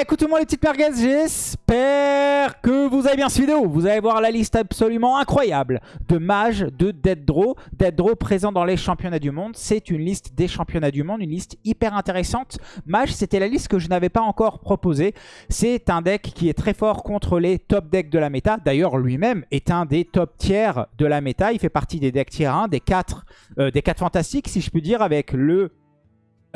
Écoutez-moi les petites merguez, j'espère que vous avez bien cette vidéo. Vous allez voir la liste absolument incroyable de mages de Dead Draw. Dead Draw présent dans les championnats du monde. C'est une liste des championnats du monde, une liste hyper intéressante. Mage, c'était la liste que je n'avais pas encore proposée. C'est un deck qui est très fort contre les top decks de la méta. D'ailleurs, lui-même est un des top tiers de la méta. Il fait partie des decks tier 1, des 4, euh, des 4 fantastiques, si je puis dire, avec le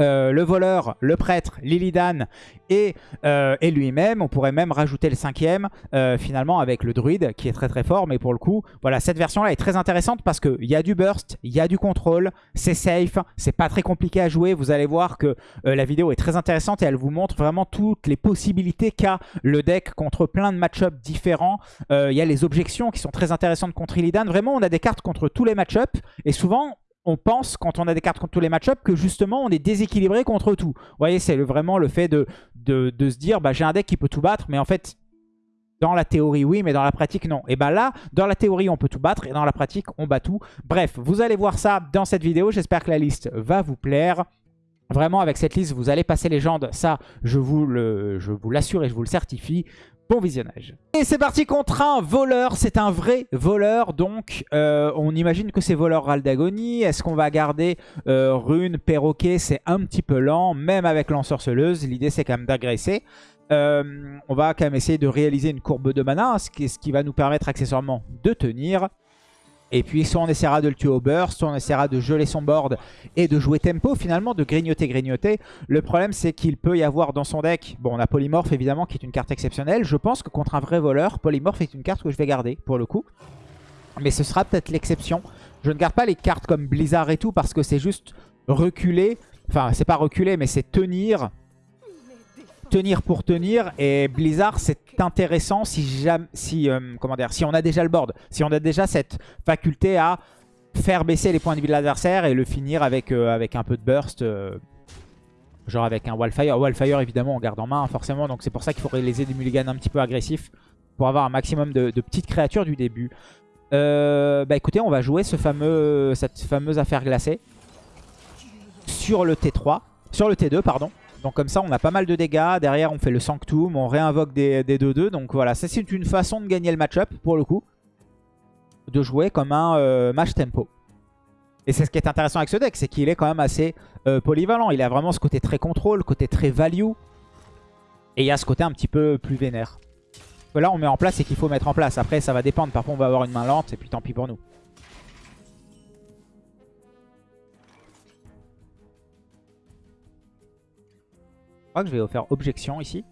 euh, le voleur, le prêtre, Lilidan et, euh, et lui-même. On pourrait même rajouter le cinquième euh, finalement avec le druide qui est très très fort. Mais pour le coup, voilà, cette version-là est très intéressante parce qu'il y a du burst, il y a du contrôle, c'est safe, c'est pas très compliqué à jouer. Vous allez voir que la vidéo est très intéressante et elle vous montre vraiment toutes les possibilités qu'a le deck contre plein de match-ups différents. Il y a les objections qui sont très intéressantes contre Illidan. Vraiment, on a des cartes contre tous les match-ups et souvent on pense, quand on a des cartes contre tous les match-ups, que justement on est déséquilibré contre tout. Vous voyez, c'est vraiment le fait de, se dire, bah, j'ai un deck qui peut tout battre, mais en fait, dans la théorie, oui, mais dans la pratique, non. Et bien là, dans la théorie, on peut tout battre, et dans la pratique, on bat tout. Bref, vous allez voir ça dans cette vidéo. J'espère que la liste va vous plaire. Vraiment, avec cette liste, vous allez passer légende. Ça, je vous l'assure et je vous le certifie. Bon visionnage. Et c'est parti contre un voleur. C'est un vrai voleur. Donc, euh, on imagine que c'est voleur Raldagoni. Est-ce qu'on va garder euh, rune, perroquet C'est un petit peu lent, même avec l'ensorceleuse. L'idée, c'est quand même d'agresser. Euh, on va quand même essayer de réaliser une courbe de mana, ce qui va nous permettre accessoirement de tenir. Et puis soit on essaiera de le tuer au burst, soit on essaiera de geler son board et de jouer tempo finalement, de grignoter, grignoter. Le problème c'est qu'il peut y avoir dans son deck, bon on a Polymorph évidemment qui est une carte exceptionnelle. Je pense que contre un vrai voleur, Polymorph est une carte que je vais garder pour le coup. Mais ce sera peut-être l'exception. Je ne garde pas les cartes comme Blizzard et tout parce que c'est juste reculer. Enfin c'est pas reculer mais c'est tenir tenir pour tenir. Et Blizzard, c'est intéressant si, si, euh, comment dire, si on a déjà le board. Si on a déjà cette faculté à faire baisser les points de vie de l'adversaire et le finir avec, euh, avec un peu de burst. Euh, genre avec un Wildfire. Wildfire, évidemment, on garde en main, forcément. Donc c'est pour ça qu'il faudrait les des mulligans un petit peu agressifs pour avoir un maximum de, petites créatures du début. bah écoutez, on va jouer ce fameux, cette fameuse affaire glacée sur le T3. Sur le T2, pardon. Donc comme ça, on a pas mal de dégâts. Derrière, on fait le Sanctum, on réinvoque des 2-2. Donc voilà, ça c'est une façon de gagner le match-up, pour le coup. De jouer comme un euh, match tempo. Et c'est ce qui est intéressant avec ce deck, c'est qu'il est quand même assez euh, polyvalent. Il a vraiment ce côté très contrôle, côté très value. Et il y a ce côté un petit peu plus vénère. Là, on met en place et qu'il faut mettre en place. Après, ça va dépendre. Parfois, on va avoir une main lente et puis tant pis pour nous. Que je vais faire objection ici.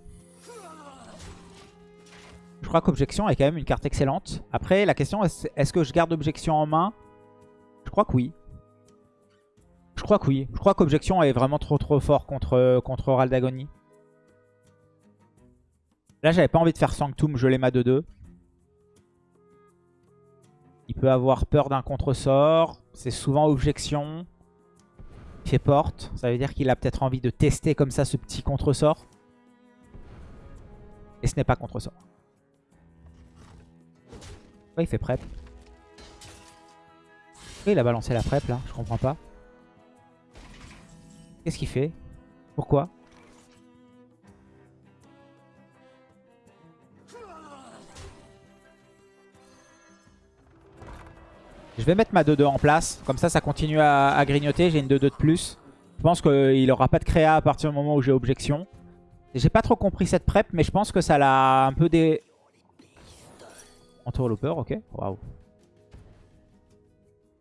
Je crois qu'objection est quand même une carte excellente. Après, la question est, est-ce que je garde objection en main? Je crois que oui. Je crois que oui. Je crois qu'objection est vraiment trop trop fort contre, contre Raldagoni. Là, j'avais pas envie de faire Sanctum, je l'ai ma 2-2. Il peut avoir peur d'un contre-sort. C'est souvent objection fait porte. Ça veut dire qu'il a peut-être envie de tester comme ça ce petit contre-sort. Et ce n'est pas contre-sort. Pourquoi il fait prep Pourquoi il a balancé la prep là Je comprends pas. Qu'est-ce qu'il fait? Pourquoi? Je vais mettre ma 2-2 en place. Comme ça, ça continue à, grignoter. J'ai une 2-2 de plus. Je pense qu'il n'aura pas de créa à partir du moment où j'ai objection. J'ai pas trop compris cette prep, mais je pense que ça l'a un peu des... Entourlooper, ok. Waouh.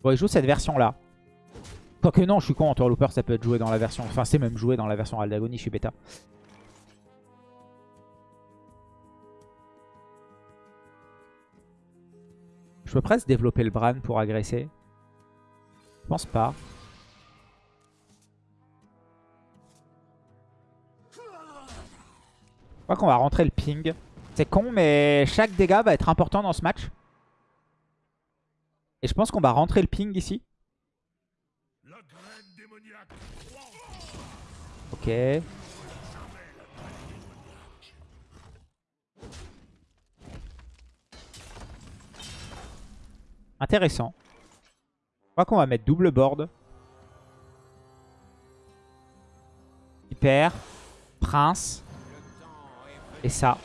Bon, il joue cette version-là. Quoique non, je suis con, Entourlooper, ça peut être joué dans la version... Enfin, c'est même joué dans la version Aldagonie, je suis bêta. Je peux presque développer le Bran pour agresser. Je pense pas. Je crois qu'on va rentrer le ping. C'est con, mais chaque dégât va être important dans ce match. Et je pense qu'on va rentrer le ping ici. Ok. Intéressant. Je crois qu'on va mettre double board. Hyper. Prince. Et ça.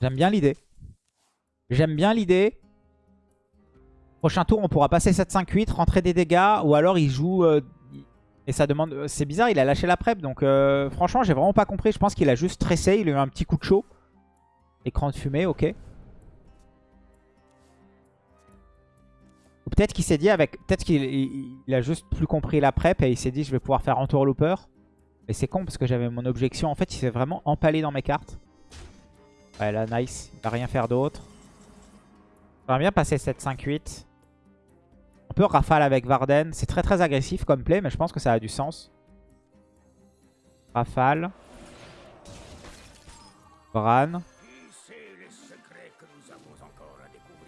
J'aime bien l'idée. J'aime bien l'idée. Prochain tour, on pourra passer 7-5-8, rentrer des dégâts. Ou alors il joue... Euh, et ça demande... Euh, c'est bizarre, il a lâché la prep. Donc euh, franchement, j'ai vraiment pas compris. Je pense qu'il a juste stressé. Il a eu un petit coup de chaud. Écran de fumée, ok. Peut-être qu'il s'est dit avec... Peut-être qu'il a juste plus compris la prep et il s'est dit je vais pouvoir faire entour looper. Et c'est con parce que j'avais mon objection. En fait, il s'est vraiment empalé dans mes cartes. Ouais, là, nice. Il va rien faire d'autre. J'aimerais bien passer 7-5-8. On peut rafale avec Varden. C'est très très agressif comme play, mais je pense que ça a du sens. Rafale. Bran.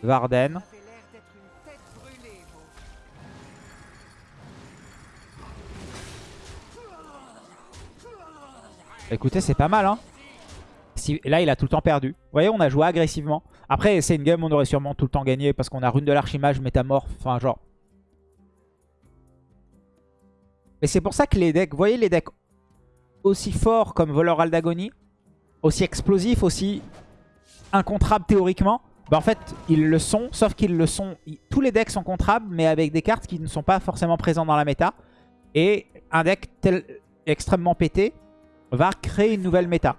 Varden. Écoutez, c'est pas mal, hein là, il a tout le temps perdu. Vous voyez, on a joué agressivement. Après, c'est une game, on aurait sûrement tout le temps gagné parce qu'on a rune de l'archimage, métamorphe, enfin genre. Et c'est pour ça que les decks, vous voyez les decks aussi forts comme Voleur Aldagoni, aussi explosifs, aussi incontrables théoriquement, bah en fait, ils le sont, sauf qu'ils le sont... Tous les decks sont contrables, mais avec des cartes qui ne sont pas forcément présentes dans la méta. Et un deck tel, extrêmement pété va créer une nouvelle méta.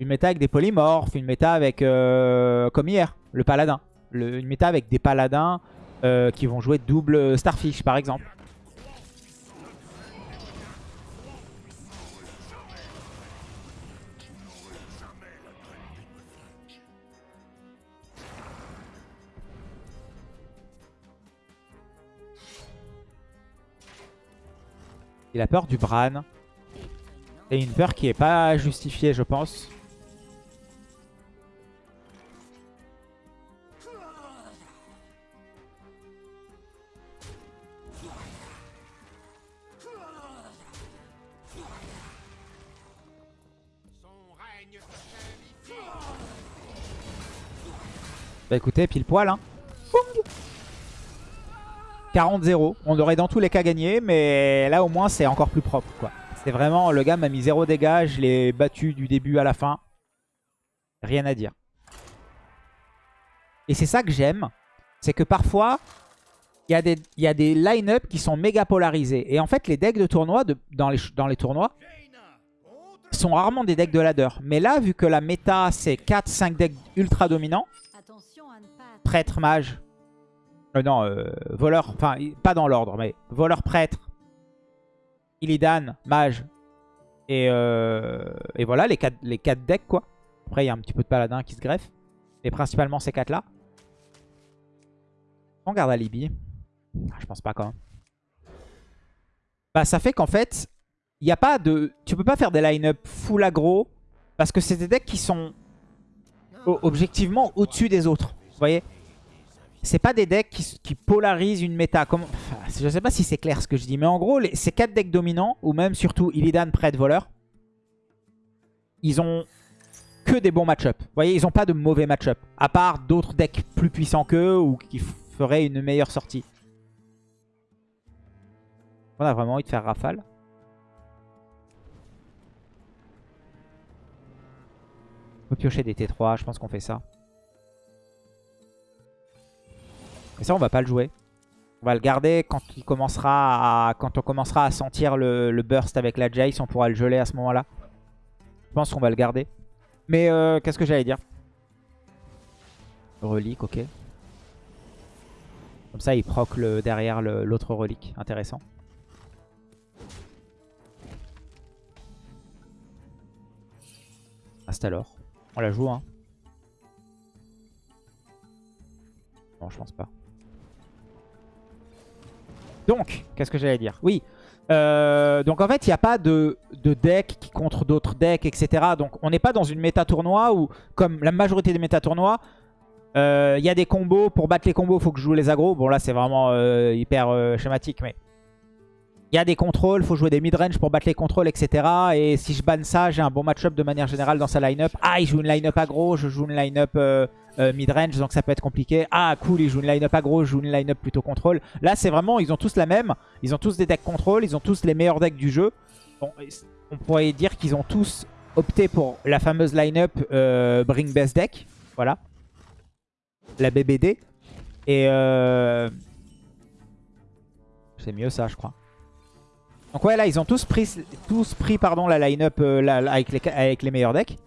Une méta avec des polymorphes, une méta avec, euh, comme hier, le paladin. une méta avec des paladins euh, qui vont jouer double Starfish par exemple. Il a peur du Bran. C'est une peur qui est pas justifiée je pense. Bah écoutez, pile poil. Hein. 40-0. On aurait dans tous les cas gagné, mais là au moins c'est encore plus propre. quoi. C'est vraiment, le gars m'a mis 0 dégâts, je l'ai battu du début à la fin. Rien à dire. Et c'est ça que j'aime, c'est que parfois, il y a des, y des line-up qui sont méga polarisés. Et en fait, les decks de tournoi, dans, les, dans les tournois, sont rarement des decks de ladder. Mais là, vu que la méta, c'est 4-5 decks ultra dominants, prêtre, mage. Euh, non, euh, voleur. Enfin, pas dans l'ordre, mais voleur, prêtre. Illidan, mage. Et, euh, et voilà, les 4 les quatre decks, quoi. Après, il y a un petit peu de paladin qui se greffe. Mais principalement ces 4 là. On garde Alibi. Ah, je pense pas quand même. Bah, ça fait qu'en fait, il n'y a pas de... Tu peux pas faire des line-up full aggro. Parce que c'est des decks qui sont objectivement au-dessus des autres. Vous voyez? C'est pas des decks qui, polarisent une méta. Comme... je sais pas si c'est clair ce que je dis. Mais en gros, ces 4 decks dominants, ou même surtout Illidan, Prêtre, Voleur, ils ont que des bons match-up. Vous voyez, ils ont pas de mauvais match-up. À part d'autres decks plus puissants qu'eux ou qui feraient une meilleure sortie. On a vraiment envie de faire rafale. On peut piocher des T3, je pense qu'on fait ça. Et ça, on va pas le jouer. On va le garder quand, il commencera quand on commencera à sentir le, burst avec la Jace. On pourra le geler à ce moment-là. Je pense qu'on va le garder. Mais euh, qu'est-ce que j'allais dire? Relique, ok. Comme ça, il proc le, derrière l'autre relique. Intéressant. Hasta alors. On la joue, hein. Non, je pense pas. Donc, qu'est-ce que j'allais dire Oui, euh, donc en fait, il n'y a pas de, deck qui contre d'autres decks, etc. Donc on n'est pas dans une méta tournoi où, comme la majorité des méta tournois, euh, il y a des combos. Pour battre les combos, il faut que je joue les agros. Bon là, c'est vraiment euh, hyper schématique, mais... Il y a des contrôles, il faut jouer des mid-range pour battre les contrôles, etc. Et si je banne ça, j'ai un bon match-up de manière générale dans sa line-up. Ah, il joue une line-up aggro, je joue une line-up euh, mid-range, donc ça peut être compliqué. Ah, cool, ils jouent une line-up aggro, ils jouent une line-up plutôt contrôle. Là, c'est vraiment, ils ont tous la même. Ils ont tous des decks contrôle, ils ont tous les meilleurs decks du jeu. On pourrait dire qu'ils ont tous opté pour la fameuse line-up euh, Bring Best Deck. Voilà. La BBD. Et... Euh... C'est mieux ça, je crois. Donc ouais, là, ils ont tous pris, tous pris pardon, la line-up euh, avec les meilleurs decks.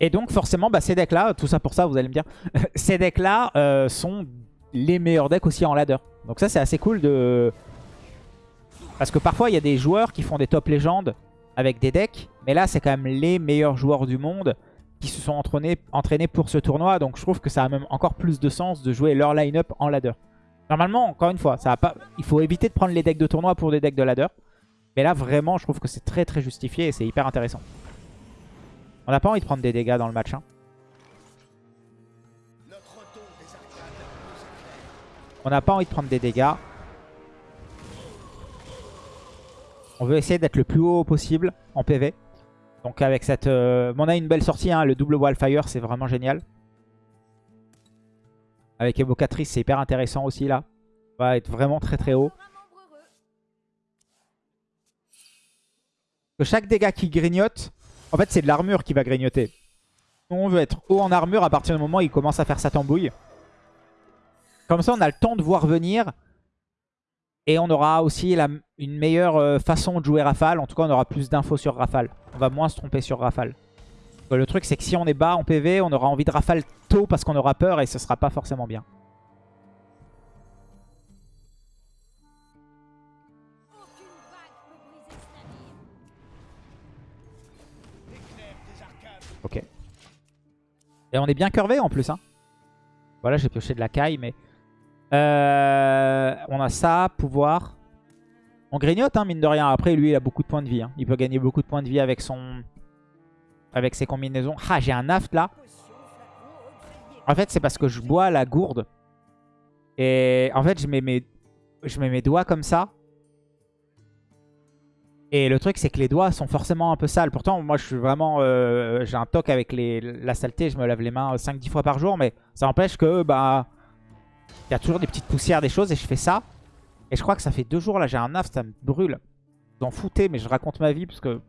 Et donc forcément, bah, ces decks-là, tout ça pour ça, vous allez me dire, ces decks-là euh, sont les meilleurs decks aussi en ladder. Donc ça, c'est assez cool de... Parce que parfois, il y a des joueurs qui font des top légendes avec des decks. Mais là, c'est quand même les meilleurs joueurs du monde qui se sont entraînés, entraînés pour ce tournoi. Donc je trouve que ça a même encore plus de sens de jouer leur line-up en ladder. Normalement, encore une fois, ça il faut éviter de prendre les decks de tournoi pour des decks de ladder. Mais là, vraiment, je trouve que c'est très très justifié et c'est hyper intéressant. On n'a pas envie de prendre des dégâts dans le match. Hein. On n'a pas envie de prendre des dégâts. On veut essayer d'être le plus haut possible en PV. Donc avec cette... Euh, on a une belle sortie, hein, le double Wildfire, c'est vraiment génial. Avec Évocatrice, c'est hyper intéressant aussi là. On va être vraiment très très haut. Que chaque dégât qui grignote, en fait c'est de l'armure qui va grignoter. On veut être haut en armure à partir du moment où il commence à faire sa tambouille. Comme ça on a le temps de voir venir. Et on aura aussi une meilleure euh, façon de jouer Rafale. En tout cas on aura plus d'infos sur Rafale. On va moins se tromper sur Rafale. Le truc, c'est que si on est bas en PV, on aura envie de rafale tôt parce qu'on aura peur et ce sera pas forcément bien. Et on est bien curvé en plus. Hein. Voilà, j'ai pioché de la caille, mais... Euh, on a ça, pouvoir. On grignote, hein, mine de rien. Après, lui, il a beaucoup de points de vie. Hein. Il peut gagner beaucoup de points de vie avec son, avec ses combinaisons. Ah, j'ai un aft là. En fait, c'est parce que je bois la gourde. Et en fait, je mets je mets mes doigts comme ça. Et le truc, c'est que les doigts sont forcément un peu sales. Pourtant, moi, je suis vraiment... Euh, j'ai un toc avec les, la saleté. Je me lave les mains 5-10 fois par jour. Mais ça empêche que, bah... Il y a toujours des petites poussières, des choses. Et je fais ça. Et je crois que ça fait deux jours, là, j'ai un aft, ça me brûle. Vous en foutez, mais je raconte ma vie parce que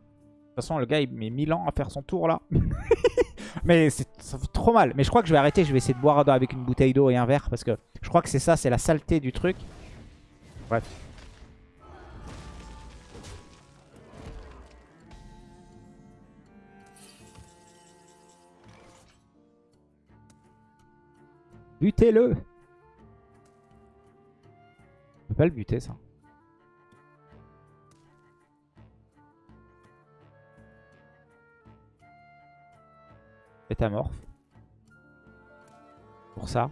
toute façon, le gars, il met 1000 ans à faire son tour, là. mais ça fait trop mal. Mais je crois que je vais arrêter. Je vais essayer de boire avec une bouteille d'eau et un verre. Parce que je crois que c'est ça, c'est la saleté du truc. Bref. Butez-le On peut pas le buter, ça. Métamorphe. Pour ça.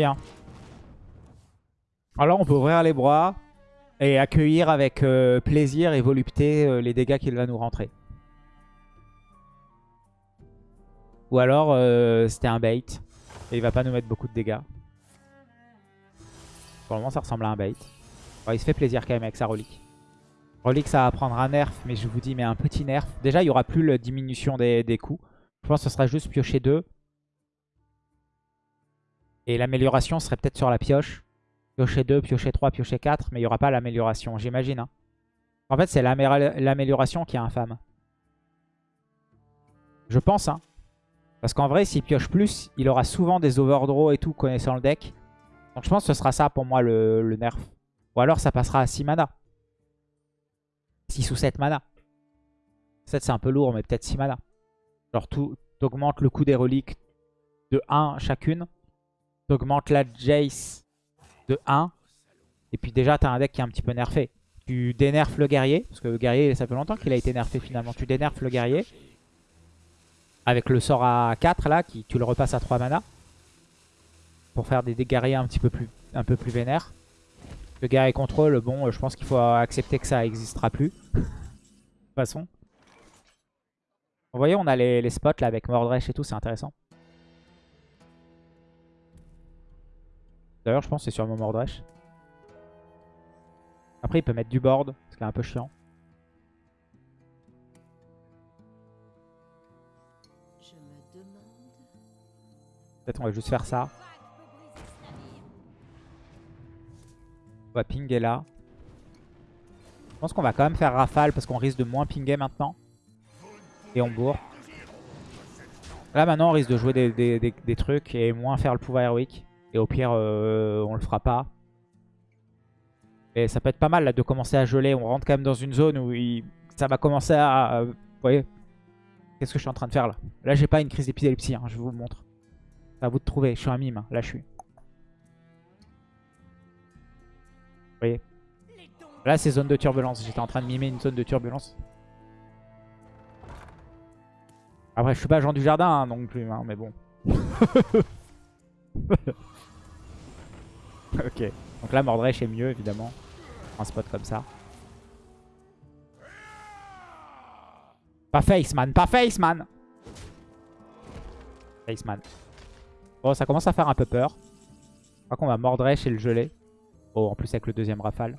Hein. Alors on peut ouvrir les bras et accueillir avec euh, plaisir et volupté euh, les dégâts qu'il va nous rentrer. Ou alors euh, c'était un bait. Et il va pas nous mettre beaucoup de dégâts. Pour le moment, ça ressemble à un bait. il se fait plaisir quand même avec sa relique. Relique, ça va prendre un nerf, mais je vous dis, mais un petit nerf. Déjà, il n'y aura plus la diminution des, coups. Je pense que ce sera juste piocher 2. Et l'amélioration serait peut-être sur la pioche. Piocher 2, piocher 3, piocher 4, mais il n'y aura pas l'amélioration, j'imagine. Hein. En fait, c'est l'amélioration qui est infâme. Je pense, hein. Parce qu'en vrai, s'il pioche plus, il aura souvent des overdraws et tout connaissant le deck. Donc je pense que ce sera ça pour moi le, nerf. Ou alors ça passera à 6 mana. 6 ou 7 mana. 7 c'est un peu lourd, mais peut-être 6 mana. Genre tu augmentes le coût des reliques de 1 chacune. Tu augmentes la Jace de 1. Et puis déjà tu as un deck qui est un petit peu nerfé. Tu dénerfes le guerrier, parce que le guerrier ça fait longtemps qu'il a été nerfé finalement. Tu dénerfes le guerrier. Avec le sort à 4 là, qui, tu le repasses à 3 mana. Pour faire des guerriers un petit peu plus, un peu plus vénères. Le guerrier contrôle, bon, je pense qu'il faut accepter que ça n'existera plus. de toute façon. Vous voyez, on a les, spots là avec Mordresh et tout, c'est intéressant. D'ailleurs, je pense que c'est sur mon Mordresh. Après, il peut mettre du board, ce qui est un peu chiant. Je me demande. Peut-être on va juste faire ça. On va pinguer là. Je pense qu'on va quand même faire rafale parce qu'on risque de moins pinguer maintenant. Et on bourre. Là maintenant on risque de jouer des, des- des- des trucs et moins faire le pouvoir héroïque. Et au pire euh, on le fera pas. Et ça peut être pas mal là de commencer à geler. On rentre quand même dans une zone où ça va commencer à... Vous voyez Qu'est-ce que je suis en train de faire là? Là j'ai pas une crise d'épilepsie, hein, je vous le montre. C'est à vous de trouver, je suis un mime, hein. là je suis. Vous voyez? Là c'est zone de turbulence, j'étais en train de mimer une zone de turbulence. Après je suis pas Jean du Jardin hein, non plus, mais bon. ok, donc là Mordresh est mieux évidemment. Un spot comme ça. Pas face man, pas face man Face man. Bon, ça commence à faire un peu peur. Je crois qu'on va Mordresh et le geler. Oh, en plus avec le deuxième rafale.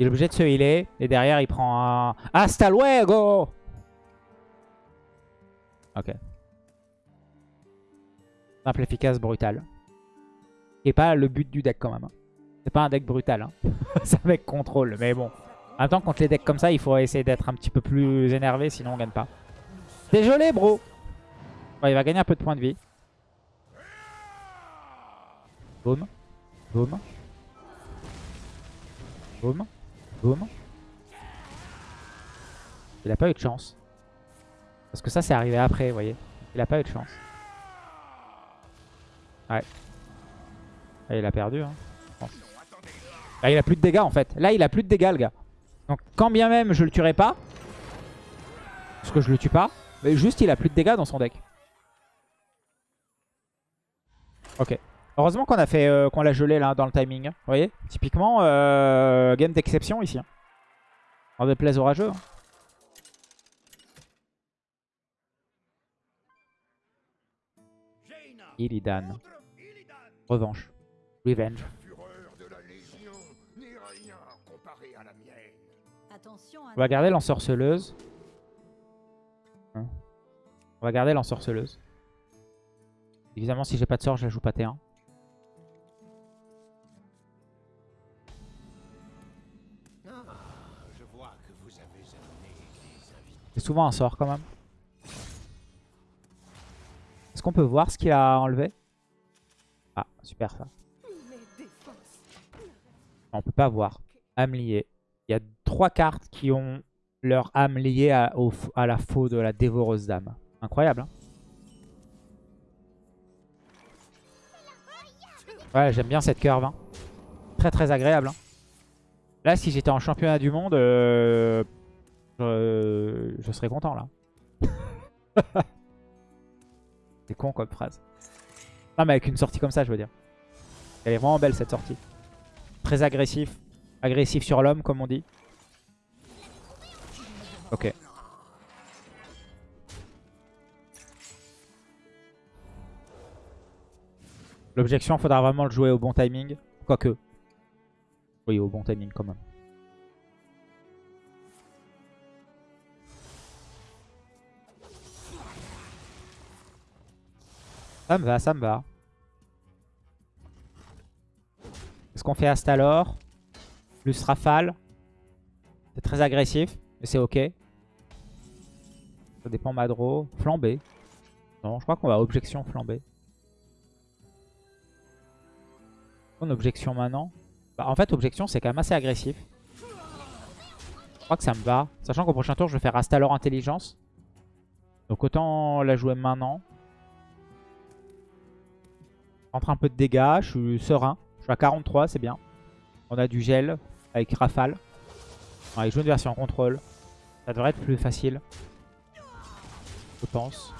Il est obligé de se healer. Et derrière, il prend un... Hasta luego Ok. Simple, efficace, brutal. Et pas le but du deck quand même. hein. C'est pas un deck brutal. Hein. C'est un deck contrôle. Mais bon. En même temps, contre les decks comme ça, il faut essayer d'être un petit peu plus énervé. Sinon, on gagne pas. Désolé, bro. Il va gagner un peu de points de vie. Boum. Boum. Boum. Boum. Il a pas eu de chance. Parce que ça, c'est arrivé après, vous voyez. Il a pas eu de chance. Ouais. Là, il a perdu, hein. Là, il a plus de dégâts, en fait. Là, il a plus de dégâts, le gars. Donc, quand bien même je le tuerai pas, parce que je le tue pas, mais juste, il a plus de dégâts dans son deck. Ok. Heureusement qu'on a fait euh, qu'on l'a gelé là dans le timing. hein. Vous voyez? Typiquement, euh, game d'exception ici. Hein. En déplaise orageux. hein. Illidan. Revanche. Revenge. On va garder l'ensorceleuse. Hein. On va garder l'ensorceleuse. Évidemment, si j'ai pas de sort, je la joue pas T1. Souvent un sort quand même. Est-ce qu'on peut voir ce qu'il a enlevé? Ah, super ça. On peut pas voir. Âme liée. Il y a trois cartes qui ont leur âme liée à la faux de la dévoreuse d'âme. Incroyable, hein Ouais, j'aime bien cette curve. hein. Très très agréable. hein. Là, si j'étais en championnat du monde, euh, je, je serais content là. C'est con comme phrase. Non, mais avec une sortie comme ça, je veux dire. Elle est vraiment belle cette sortie. Très agressif. Agressif sur l'homme, comme on dit. Ok. L'objection, faudra vraiment le jouer au bon timing. Quoique. Oui, au bon timing quand même. Ça me va, ça me va. Est-ce qu'on fait Astalor Plus Rafale C'est très agressif, mais c'est ok. Ça dépend Madro. Flambé. Non, je crois qu'on va objection flambé. On objection maintenant. Bah, en fait, objection, c'est quand même assez agressif. Je crois que ça me va. Sachant qu'au prochain tour, je vais faire Astalor Intelligence. Donc autant la jouer maintenant. Rentre un peu de dégâts, je suis serein. Je suis à 43, c'est bien. On a du gel avec Rafale. Ouais, il joue une version contrôle. Ça devrait être plus facile. Je pense.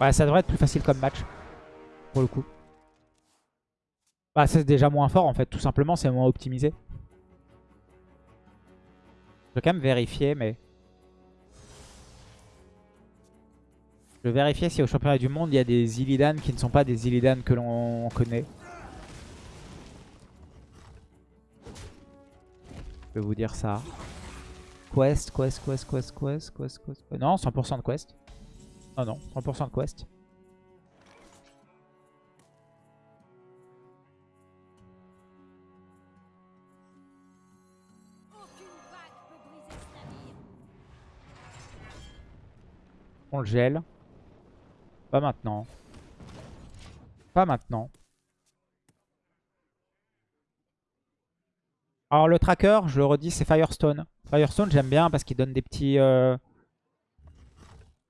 Ouais, ça devrait être plus facile comme match. Pour le coup. Bah, c'est déjà moins fort en fait, tout simplement, c'est moins optimisé. Je vais quand même vérifier, mais... Je vais vérifier si au championnat du monde, il y a des Illidan qui ne sont pas des Illidan que l'on connaît. Je vais vous dire ça. Quest, quest, quest, quest, quest, quest, quest. Euh, Non, 100% de quest. Non, non, 100% de quest. On le gèle. Pas maintenant. Pas maintenant. Alors le tracker, je le redis, c'est Firestone. Firestone, j'aime bien parce qu'il donne des petits, euh,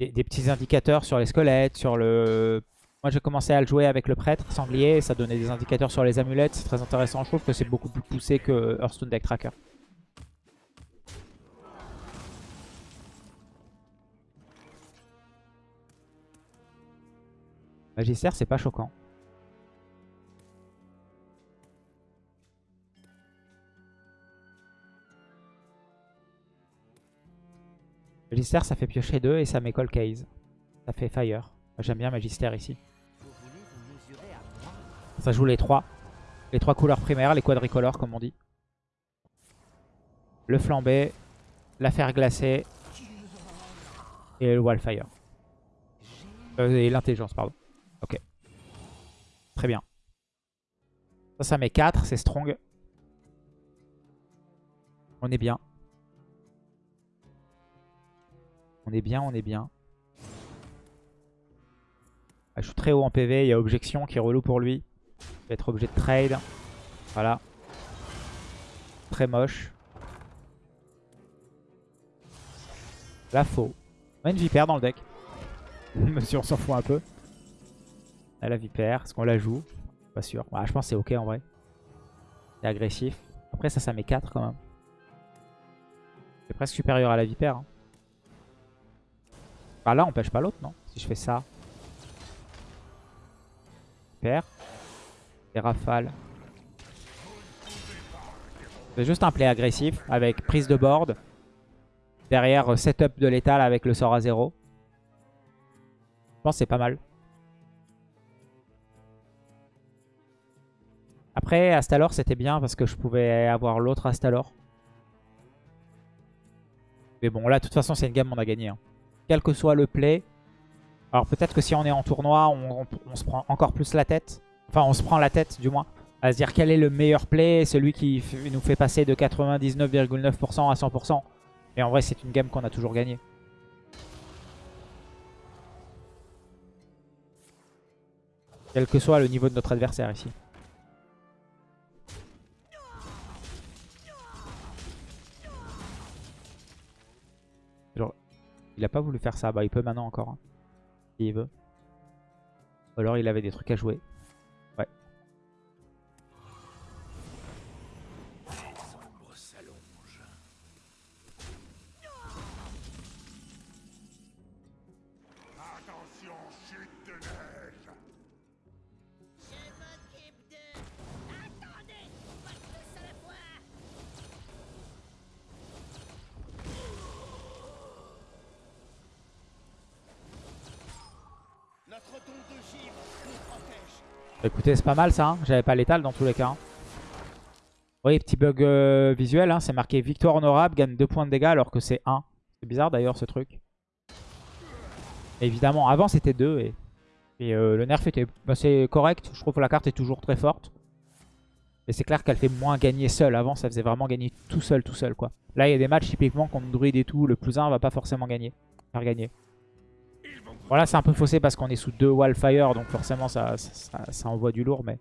des, des petits indicateurs sur les squelettes, sur le... Moi j'ai commencé à le jouer avec le prêtre sanglier, ça donnait des indicateurs sur les amulettes, c'est très intéressant. Je trouve que c'est beaucoup plus poussé que Hearthstone Deck Tracker. Magister, c'est pas choquant. Magister, ça fait piocher 2 et ça met Cold Case. Ça fait Fire. J'aime bien Magister ici. Ça joue les trois. Les trois couleurs primaires, les quadricolores comme on dit. Le flambé, la fer glacée et le wildfire. Euh, et l'intelligence, pardon. Ok. Très bien. Ça, ça met 4, c'est strong. On est bien. On est bien, on est bien. Ah, je suis très haut en PV, il y a objection qui est relou pour lui. Il va être obligé de trade. Voilà. Très moche. Là, faux. On a une vipère dans le deck. Monsieur, on s'en fout un peu. Là, la vipère, est-ce qu'on la joue Pas sûr. Ouais, je pense que c'est ok en vrai. C'est agressif. Après, ça, ça met 4 quand même. C'est presque supérieur à la vipère. hein. Bah là, on pêche pas l'autre, non? Si je fais ça. Vipère. Et rafale. C'est juste un play agressif avec prise de board. Derrière, euh, setup de l'étal avec le sort à 0. Je pense que c'est pas mal. Après, Astalor, c'était bien parce que je pouvais avoir l'autre Astalor. Mais bon, là, de toute façon, c'est une game on a gagné. hein. Quel que soit le play. Alors peut-être que si on est en tournoi, on, se prend encore plus la tête. Enfin, on se prend la tête, du moins. À se dire quel est le meilleur play, celui qui nous fait passer de 99,9% à 100%. Mais en vrai, c'est une game qu'on a toujours gagnée. Quel que soit le niveau de notre adversaire ici. Il a pas voulu faire ça. Bah, il peut maintenant encore. hein, S'il veut. Ou alors il avait des trucs à jouer. C'est pas mal ça. hein. J'avais pas l'étal dans tous les cas. hein. Oui, petit bug euh, visuel. hein. C'est marqué victoire honorable, gagne 2 points de dégâts alors que c'est 1. C'est bizarre d'ailleurs ce truc. Évidemment, avant c'était 2 et, euh, le nerf était assez correct. Je trouve que la carte est toujours très forte. Mais c'est clair qu'elle fait moins gagner seule. Avant, ça faisait vraiment gagner tout seul, tout seul quoi. Là, il y a des matchs typiquement contre druide et tout. Le plus 1 va pas forcément gagner. Faire gagner. Voilà, c'est un peu faussé parce qu'on est sous 2 wildfire. Donc forcément, ça, ça, envoie du lourd. Mais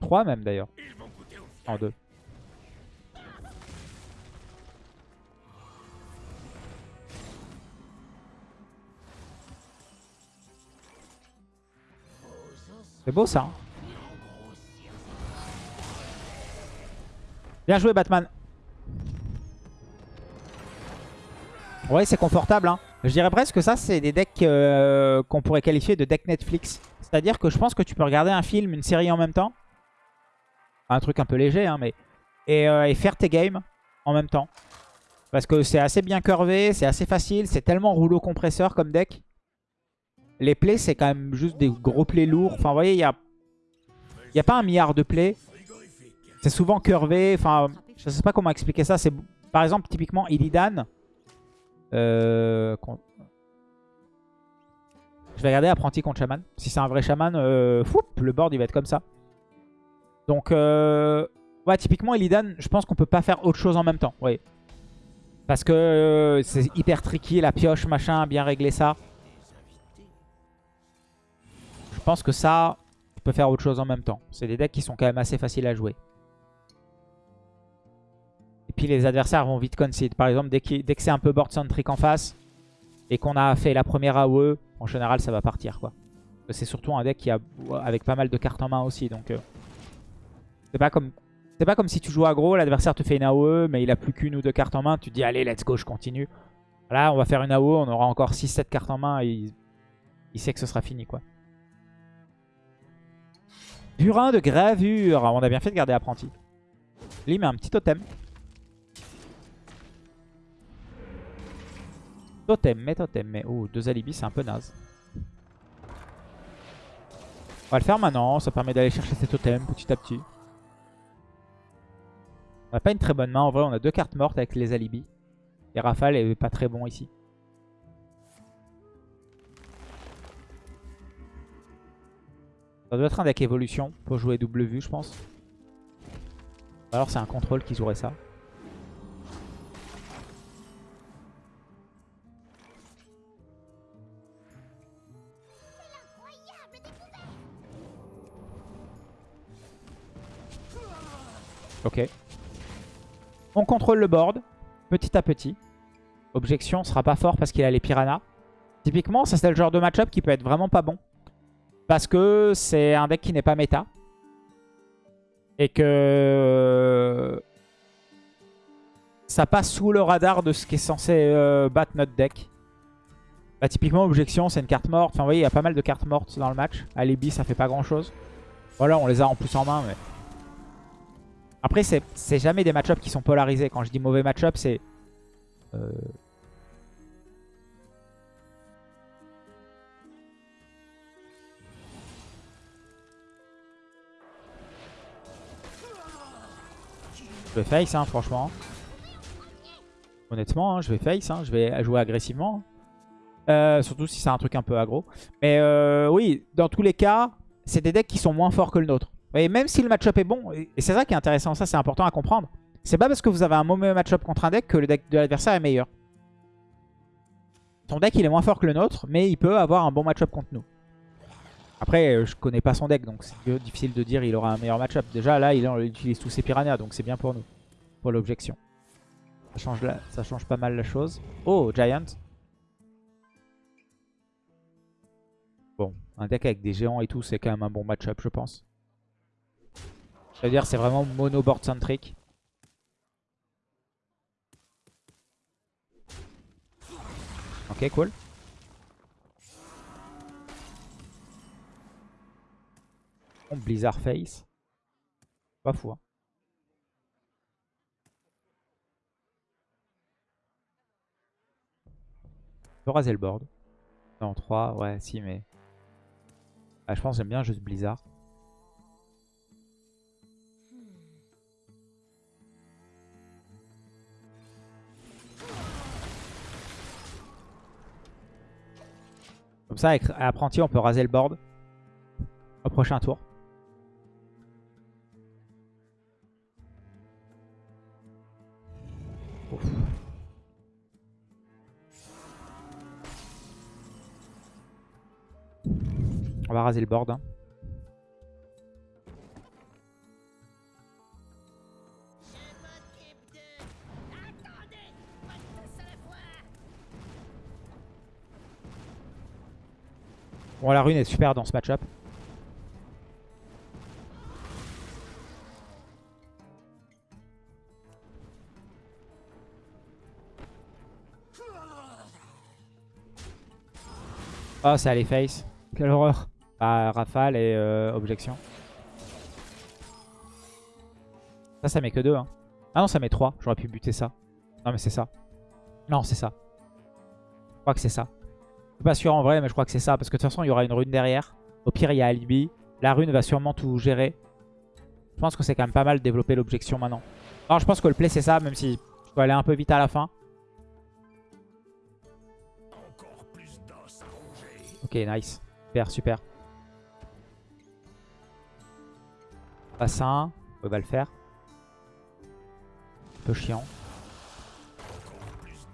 3 même d'ailleurs. En 2. C'est beau ça. hein. Bien joué Batman. Ouais, c'est confortable. Hein. Je dirais presque que ça, c'est des decks euh, qu'on pourrait qualifier de deck Netflix. C'est-à-dire que je pense que tu peux regarder un film, une série en même temps. Un truc un peu léger, hein, mais... Et, euh, et faire tes games en même temps. Parce que c'est assez bien curvé, c'est assez facile, c'est tellement rouleau compresseur comme deck. Les plays, c'est quand même juste des gros plays lourds. Enfin, vous voyez, il n'y a... Y a pas un milliard de plays. C'est souvent curvé. Enfin, je sais pas comment expliquer ça. C'est Par exemple, typiquement, Illidan. Euh, Je vais regarder apprenti contre chaman. Si c'est un vrai chaman, euh, le board il va être comme ça. Donc, euh, ouais, typiquement Illidan, je pense qu'on peut pas faire autre chose en même temps. Parce que euh, c'est hyper tricky, la pioche, machin, bien régler ça. Je pense que ça, tu peux faire autre chose en même temps. C'est des decks qui sont quand même assez faciles à jouer. Puis les adversaires vont vite concede. Par exemple, dès, que c'est un peu board centric en face et qu'on a fait la première AOE, en général ça va partir quoi. C'est surtout un deck qui a avec pas mal de cartes en main aussi. Donc euh, c'est pas comme si tu joues aggro, l'adversaire te fait une AOE, mais il a plus qu'une ou deux cartes en main. Tu dis allez let's go, je continue. Là on va faire une AOE, on aura encore 6-7 cartes en main et il, il sait que ce sera fini quoi. Burin de gravure. On a bien fait de garder apprenti. Lui met un petit totem. Totem, mais totem, mais... Oh, deux alibis, c'est un peu naze. On va le faire maintenant, ça permet d'aller chercher ses totems petit à petit. On n'a pas une très bonne main, en vrai on a deux cartes mortes avec les alibis. Et Rafale est pas très bon ici. Ça doit être un deck évolution pour jouer double vue je pense. Alors c'est un contrôle qui jouerait ça. Ok. On contrôle le board, petit à petit. Objection, sera pas fort parce qu'il a les piranhas. Typiquement, ça c'est le genre de match-up qui peut être vraiment pas bon. Parce que c'est un deck qui n'est pas méta. Et que... Ça passe sous le radar de ce qui est censé euh, battre notre deck. Bah, typiquement, Objection, c'est une carte morte. Enfin, vous voyez, il y a pas mal de cartes mortes dans le match. Alibi, ça fait pas grand-chose. Voilà, on les a en plus en main, mais... Après, c'est jamais des match-ups qui sont polarisés. Quand je dis mauvais match-up, c'est... euh, Je vais face, hein, franchement. Honnêtement, hein, je vais face. hein, je vais jouer agressivement. Euh, surtout si c'est un truc un peu aggro. Mais euh, oui, dans tous les cas, c'est des decks qui sont moins forts que le nôtre. Et même si le match-up est bon, et c'est ça qui est intéressant, ça c'est important à comprendre. C'est pas parce que vous avez un mauvais match-up contre un deck que le deck de l'adversaire est meilleur. Son deck il est moins fort que le nôtre, mais il peut avoir un bon match-up contre nous. Après, euh, je connais pas son deck, donc c'est difficile de dire il aura un meilleur match-up. Déjà là, il il utilise tous ses piranhas, donc c'est bien pour nous. Pour l'objection. Ça change, ça change pas mal la chose. Oh, Giant. Bon, un deck avec des géants et tout, c'est quand même un bon match-up, je pense. C'est-à-dire, c'est vraiment mono-board centric. Ok, cool. Bon, Blizzard Face. Pas fou, hein. Peut raser le board. Non, 3, ouais, si, mais... Ah, je pense j'aime bien juste Blizzard. Comme ça, avec apprenti, on peut raser le board au prochain tour. On va raser le board. hein. Bon, la rune est super dans ce match-up. Oh, c'est allez face. Quelle horreur. Bah, rafale et euh, objection. Ça, ça met que deux. Hein. Ah non, ça met 3. J'aurais pu buter ça. Non, mais c'est ça. Non, c'est ça. Je crois que c'est ça. Pas sûr en vrai, mais je crois que c'est ça. Parce que de toute façon, il y aura une rune derrière. Au pire, il y a Alibi. La rune va sûrement tout gérer. Je pense que c'est quand même pas mal de développer l'objection maintenant. Alors, je pense que le play, c'est ça, même si je dois aller un peu vite à la fin. Ok, nice. Super, super. Bassin. On va le faire. Un peu chiant.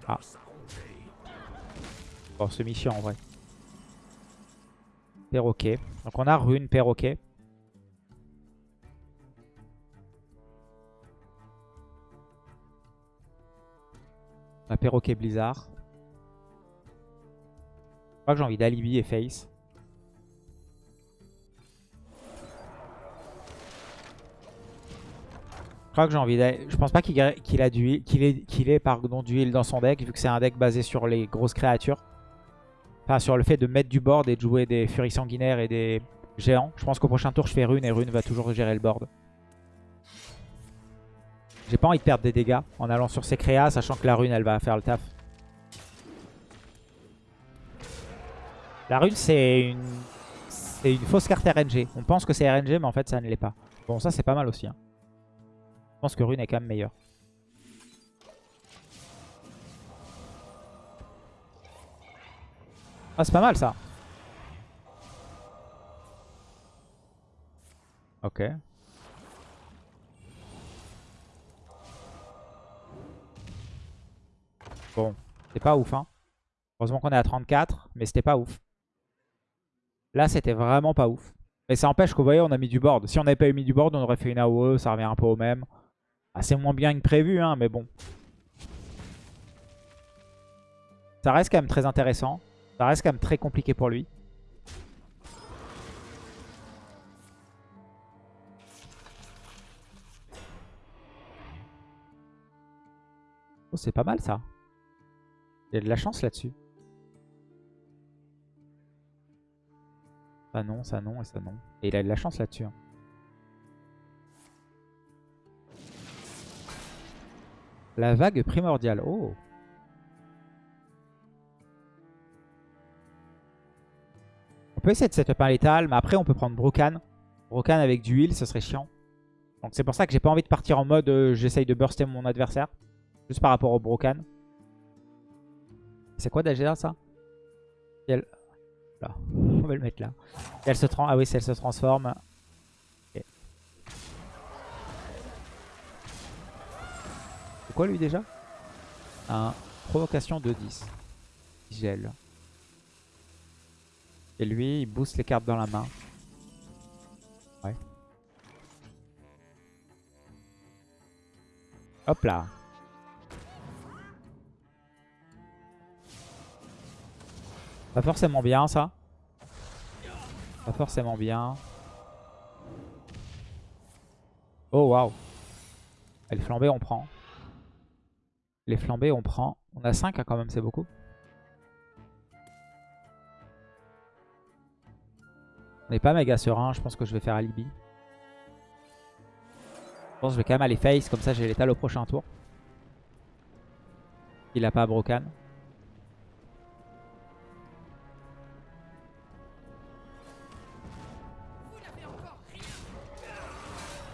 Ah. Bon, semi-chiant en vrai. Perroquet. Donc on a rune, perroquet. On a perroquet blizzard. Je crois que j'ai envie d'alibi et face. Je crois que j'ai envie d'aller. Je pense pas qu'il qu'il a qu'il ait, qu'il ait pardon, du heal dans son deck, vu que c'est un deck basé sur les grosses créatures. Enfin, sur le fait de mettre du board et de jouer des furies sanguinaires et des géants. Je pense qu'au prochain tour, je fais rune et rune va toujours gérer le board. J'ai pas envie de perdre des dégâts en allant sur ces créas, sachant que la rune, elle va faire le taf. La rune, c'est une... Fausse carte RNG. On pense que c'est RNG, mais en fait, ça ne l'est pas. Bon, ça, c'est pas mal aussi. hein. Je pense que rune est quand même meilleur. Ah, c'est pas mal, ça. Ok. Bon, c'est pas ouf, hein. Heureusement qu'on est à 34, mais c'était pas ouf. Là, c'était vraiment pas ouf. Mais ça empêche que vous voyez, on a mis du board. Si on n'avait pas eu mis du board, on aurait fait une AOE, ça revient un peu au même. Ah, c'est moins bien que prévu, hein, mais bon. Ça reste quand même très intéressant. Ça reste quand même très compliqué pour lui. Oh, c'est pas mal ça. Il a de la chance là-dessus. Ça non, ça non et ça non. Et il a de la chance là-dessus. hein. La vague primordiale. Oh peut essayer de setup un létal, mais après on peut prendre Brocan. Brocan avec du heal, ce serait chiant. Donc c'est pour ça que j'ai pas envie de partir en mode euh, j'essaye de burster mon adversaire. Juste par rapport au Brocan. C'est quoi d'AGA ça? Elle... Là. On va le mettre là. Elle se trans... Ah oui, si elle se transforme. C'est quoi lui déjà? Un provocation de 10. Gel. Et lui, il booste les cartes dans la main. Ouais. Hop là. Pas forcément bien ça. Pas forcément bien. Oh waouh. Les flambées on prend. Les flambées on prend. On a 5 quand même, c'est beaucoup. On n'est pas méga serein, je pense que je vais faire alibi. Je pense que je vais quand même aller face, comme ça j'ai l'étal au prochain tour. Il a pas Brocan.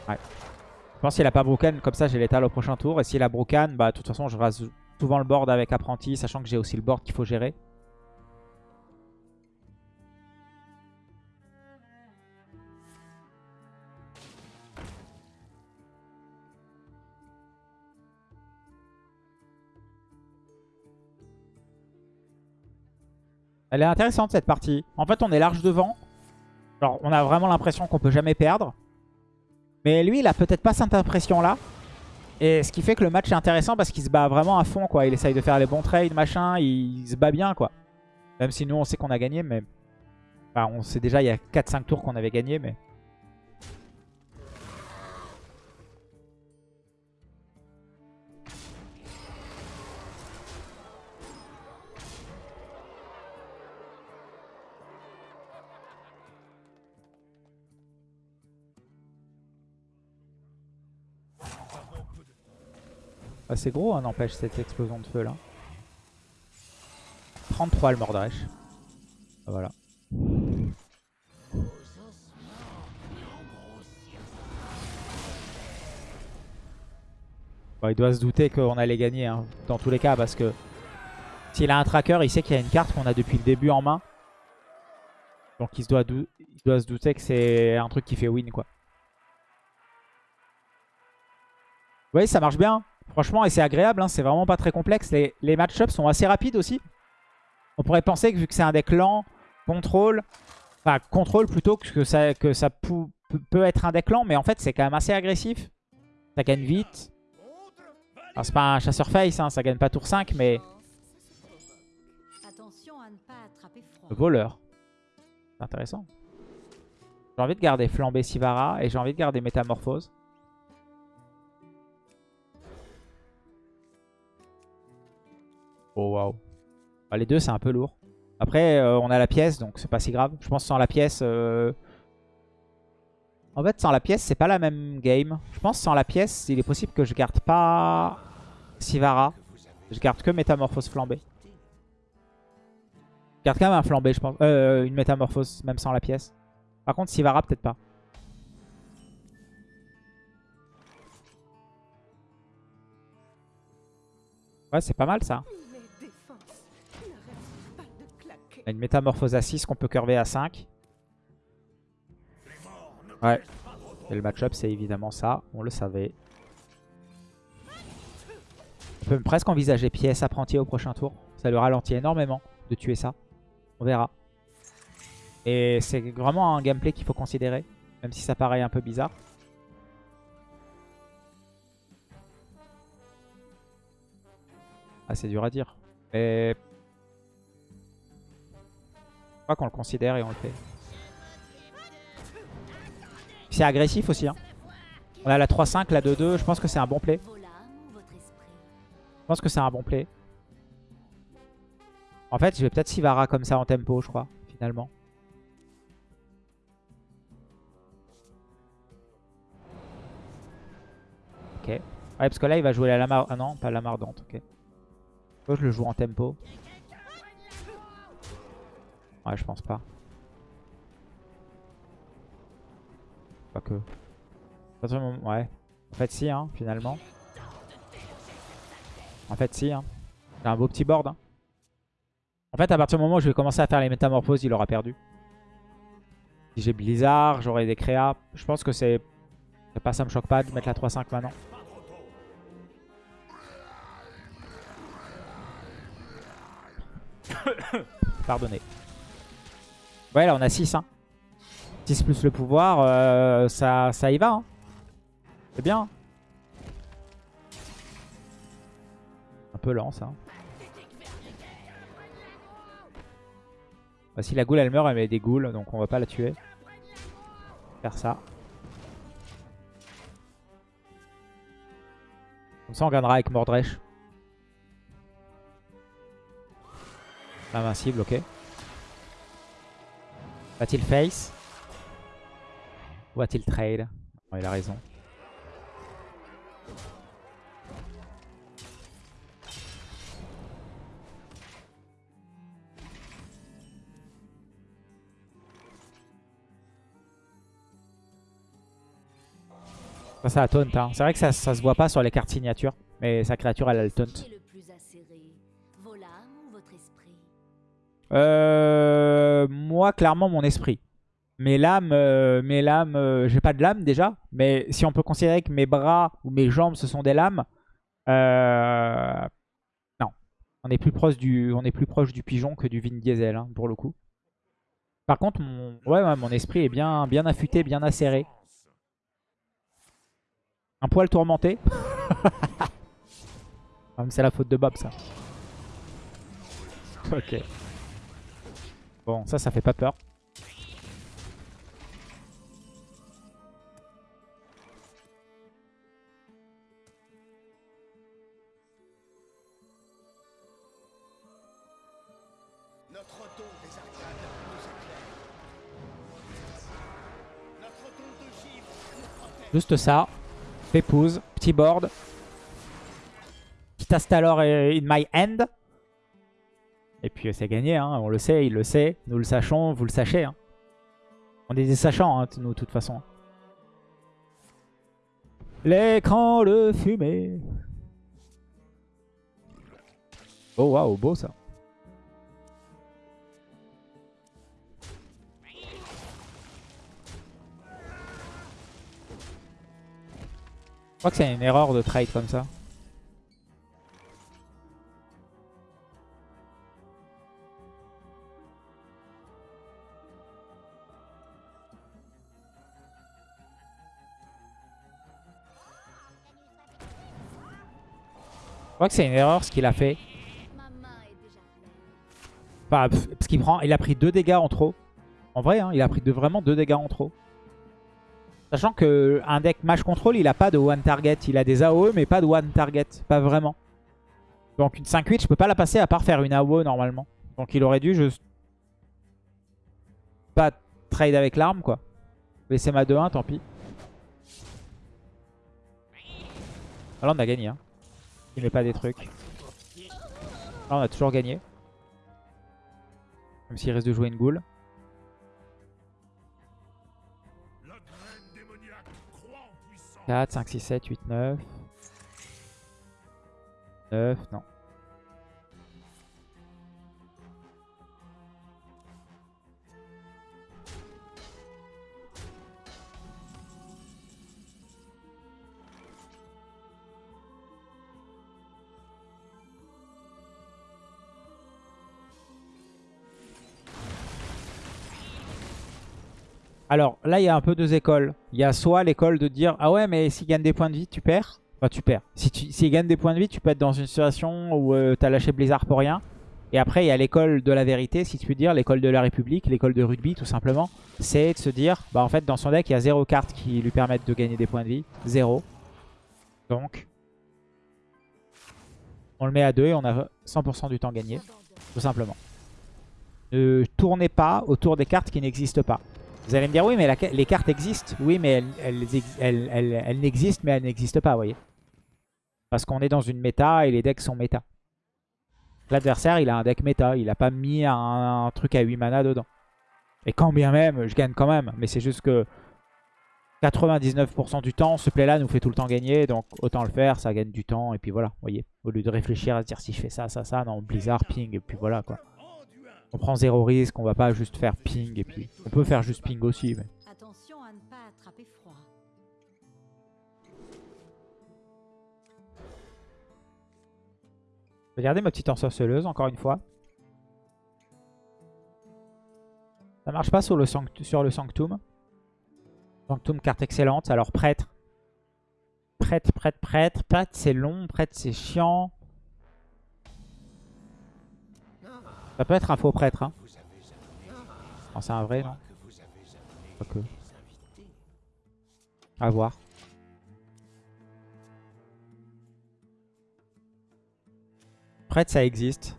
Je pense qu'il a pas Brocan, comme ça j'ai l'étal au prochain tour. Et s'il a Brocan, bah de toute façon je rase souvent le board avec apprenti, sachant que j'ai aussi le board qu'il faut gérer. Elle est intéressante cette partie. En fait on est large devant. Alors on a vraiment l'impression qu'on peut jamais perdre. Mais lui, il a peut-être pas cette impression-là. Et ce qui fait que le match est intéressant parce qu'il se bat vraiment à fond, quoi. Il essaye de faire les bons trades, machin. Il, se bat bien, quoi. Même si nous, on sait qu'on a gagné, mais... Enfin, on sait déjà, il y a 4-5 tours qu'on avait gagné, mais... c'est gros, hein, n'empêche, cette explosion de feu là. 33 le Mordresh. Voilà. Il doit se douter qu'on allait gagner hein, dans tous les cas parce que s'il a un tracker, il sait qu'il y a une carte qu'on a depuis le début en main. Donc il, se doit, il doit se douter que c'est un truc qui fait win quoi. Vous voyez, ça marche bien. Franchement, et c'est agréable. hein, c'est vraiment pas très complexe. Les, les match-ups sont assez rapides aussi. On pourrait penser que vu que c'est un deck lent, contrôle, enfin contrôle plutôt que ça, que ça pou- peut- être un deck lent, mais en fait c'est quand même assez agressif. Ça gagne vite. Alors c'est pas un chasseur face, hein, ça gagne pas tour 5, mais froid. voleur. C'est intéressant. J'ai envie de garder flambé Sivara et j'ai envie de garder métamorphose. Oh waouh. Ah, les deux c'est un peu lourd. Après euh, on a la pièce donc c'est pas si grave. Je pense sans la pièce... euh, En fait sans la pièce c'est pas la même game. Je pense sans la pièce il est possible que je garde pas Sivara. Je garde que métamorphose flambée. Je garde quand même un flambé, je pense. Euh, une métamorphose, même sans la pièce. Par contre, Sivara, peut-être pas. Ouais, c'est pas mal ça. On a une métamorphose à 6 qu'on peut curver à 5. Ouais. Et le match-up, c'est évidemment ça. On le savait. On peut presque envisager pièce apprenti au prochain tour. Ça le ralentit énormément de tuer ça. On verra. Et c'est vraiment un gameplay qu'il faut considérer. Même si ça paraît un peu bizarre. Ah, c'est dur à dire. Mais... Je qu'on le considère et on le fait. C'est agressif aussi. Hein. On a la 3-5, la 2-2. Je pense que c'est un bon play. Je pense que c'est un bon play. En fait, je vais peut-être Sivara comme ça en tempo, je crois, finalement. Ok. Ouais, parce que là, il va jouer la lama... Ah non, pas la mardante, ok. Je le joue en tempo. Je pense pas. Pas que. Ouais. En fait, si, hein, finalement. En fait, si. Hein. C'est un beau petit board. hein. En fait, à partir du moment où je vais commencer à faire les métamorphoses, il aura perdu. Si j'ai Blizzard, j'aurai des créas. Je pense que c'est... c'est pas, ça me choque pas de mettre la 3-5 maintenant. Pardonnez. Ouais, là, on a 6. Hein. 6 plus le pouvoir, euh, ça, ça y va. Hein. C'est bien. Un peu lent, ça. Bah, si la goule elle meurt, elle met des goules, donc on va pas la tuer. Faire ça. Comme ça on gagnera avec Mordresh. Invincible, ok. Va-t-il face? Ou va-t-il trade? Il a raison. Ça, ça a taunt. Hein. C'est vrai que ça, ça se voit pas sur les cartes signatures. Mais sa créature, elle a le taunt. Euh, moi, clairement, mon esprit. Mes lames, euh, mes lames euh, j'ai pas de lames déjà. Mais si on peut considérer que mes bras ou mes jambes, ce sont des lames. non. On est, plus proche du, pigeon que du Vin Diesel, hein, pour le coup. Par contre, mon, ouais, mon esprit est bien, bien affûté, bien acéré. Un poil tourmenté. Ah, C'est la faute de Bob, ça. Ok. Bon, ça, ça fait pas peur. Juste ça. Pépouze, petit board. Tastalor in my hand. Et puis c'est gagné, hein. on le sait, il le sait. Nous le sachons, vous le sachez. hein. On est des sachants, hein, nous, de toute façon. L'écran de fumée. Oh waouh, beau ça. Je crois que c'est une erreur de trade comme ça. Crois que c'est une erreur ce qu'il a fait. Enfin, parce qu'il prend, il a pris deux dégâts en trop. En vrai, hein, il a pris vraiment deux dégâts en trop. Sachant que un deck match control, il a pas de one target. Il a des AOE, mais pas de one target. Pas vraiment. Donc une 5-8, je peux pas la passer à part faire une AOE normalement. Donc il aurait dû juste pas trade avec l'arme, quoi. Laisser ma 2-1, tant pis. Ah, là, on a gagné. Hein. Il pas des trucs. Là, on a toujours gagné. Même s'il reste de jouer une goule. La graine démoniaque croît en puissance. 4, 5, 6, 7, 8, 9. 9, non. Alors là, il y a un peu deux écoles. Il y a soit l'école de dire Ah ouais, mais s'il gagne des points de vie, tu perds. Enfin, tu perds. Si tu, s'il gagne des points de vie, tu peux être dans une situation où tu t'as lâché Blizzard pour rien. Et après, il y a l'école de la vérité, si tu peux dire, l'école de la République, l'école de rugby, tout simplement. C'est de se dire Bah en fait, dans son deck, il y a zéro carte qui lui permettent de gagner des points de vie. Zéro. Donc, on le met à 2 et on a 100% du temps gagné. Tout simplement. Ne tournez pas autour des cartes qui n'existent pas. Vous allez me dire, oui, mais les cartes existent. Oui, mais elles n'existent, mais elles n'existent pas, vous voyez. Parce qu'on est dans une méta et les decks sont méta. L'adversaire, il a un deck méta. Il n'a pas mis un, un truc à 8 mana dedans. Et quand bien même, je gagne quand même. Mais c'est juste que 99% du temps, ce play-là nous fait tout le temps gagner. Donc autant le faire, ça gagne du temps. Et puis voilà, vous voyez. Au lieu de réfléchir à se dire si je fais ça, ça, ça, non, Blizzard, ping, et puis voilà quoi. On prend zéro risque, on va pas juste faire ping et puis... On peut faire juste ping aussi, mais... Attention à ne pas attraper froid. Regardez ma petite ensorceleuse, encore une fois. Ça marche pas sur le, sanct- sur le Sanctum. Sanctum, carte excellente. Alors, prêtre. Prêtre, prêtre, prêtre. Prêtre, c'est long. Prêtre, c'est chiant. Ça peut être un faux prêtre, hein. Non, c'est un vrai, non voir. Prêtre, ça existe.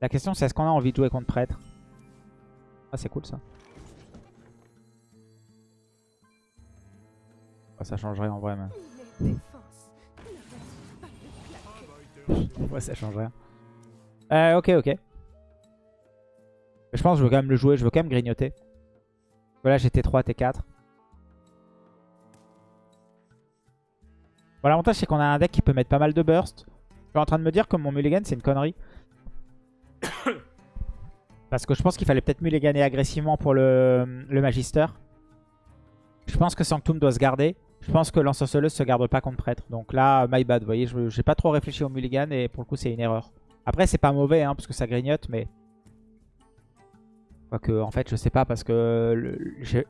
La question, c'est est-ce qu'on a envie de jouer contre prêtre? Ah, c'est cool ça. Ah, ça changerait en vrai, mais... Ouais, ça change rien. Euh, ok, ok. Je pense que je veux quand même le jouer, je veux quand même grignoter. Voilà, j'ai T3, T4. Bon, L'avantage, c'est qu'on a un deck qui peut mettre pas mal de burst. Je suis en train de me dire que mon mulligan, c'est une connerie. Parce que je pense qu'il fallait peut-être mulliganer agressivement pour le, le Magister. Je pense que Sanctum doit se garder. Je pense que l'ensorceleuse se garde pas contre prêtre. Donc là, my bad. Vous voyez, j'ai pas trop réfléchi au mulligan et pour le coup, c'est une erreur. Après, c'est pas mauvais, hein, parce que ça grignote, mais... Quoique, en fait, je sais pas, parce que